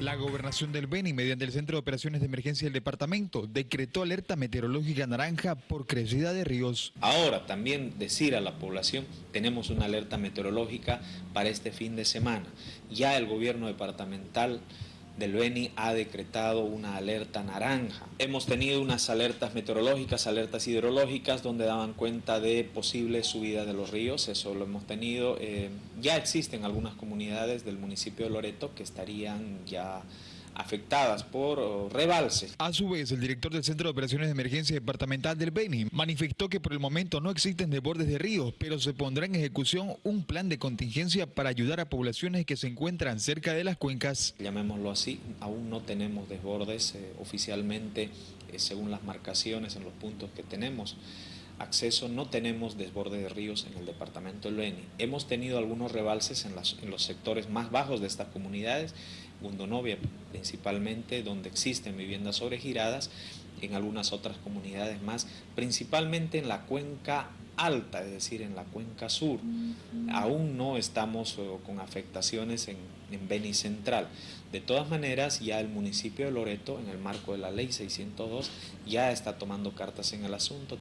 La gobernación del Beni, mediante el Centro de Operaciones de Emergencia del departamento, decretó alerta meteorológica naranja por crecida de ríos. Ahora también decir a la población, tenemos una alerta meteorológica para este fin de semana. Ya el gobierno departamental del Beni ha decretado una alerta naranja. Hemos tenido unas alertas meteorológicas, alertas hidrológicas, donde daban cuenta de posibles subidas de los ríos, eso lo hemos tenido. Eh, ya existen algunas comunidades del municipio de Loreto que estarían ya afectadas por rebalses. A su vez, el director del Centro de Operaciones de Emergencia Departamental del Beni manifestó que por el momento no existen desbordes de ríos, pero se pondrá en ejecución un plan de contingencia para ayudar a poblaciones que se encuentran cerca de las cuencas. Llamémoslo así, aún no tenemos desbordes eh, oficialmente, eh, según las marcaciones en los puntos que tenemos acceso, no tenemos desborde de ríos en el departamento del Beni. Hemos tenido algunos rebalses en, en los sectores más bajos de estas comunidades, Gundonovia principalmente, donde existen viviendas sobregiradas, en algunas otras comunidades más, principalmente en la cuenca alta, es decir, en la cuenca sur. Aún no estamos eh, con afectaciones en, en Beni Central. De todas maneras, ya el municipio de Loreto, en el marco de la ley 602, ya está tomando cartas en el asunto.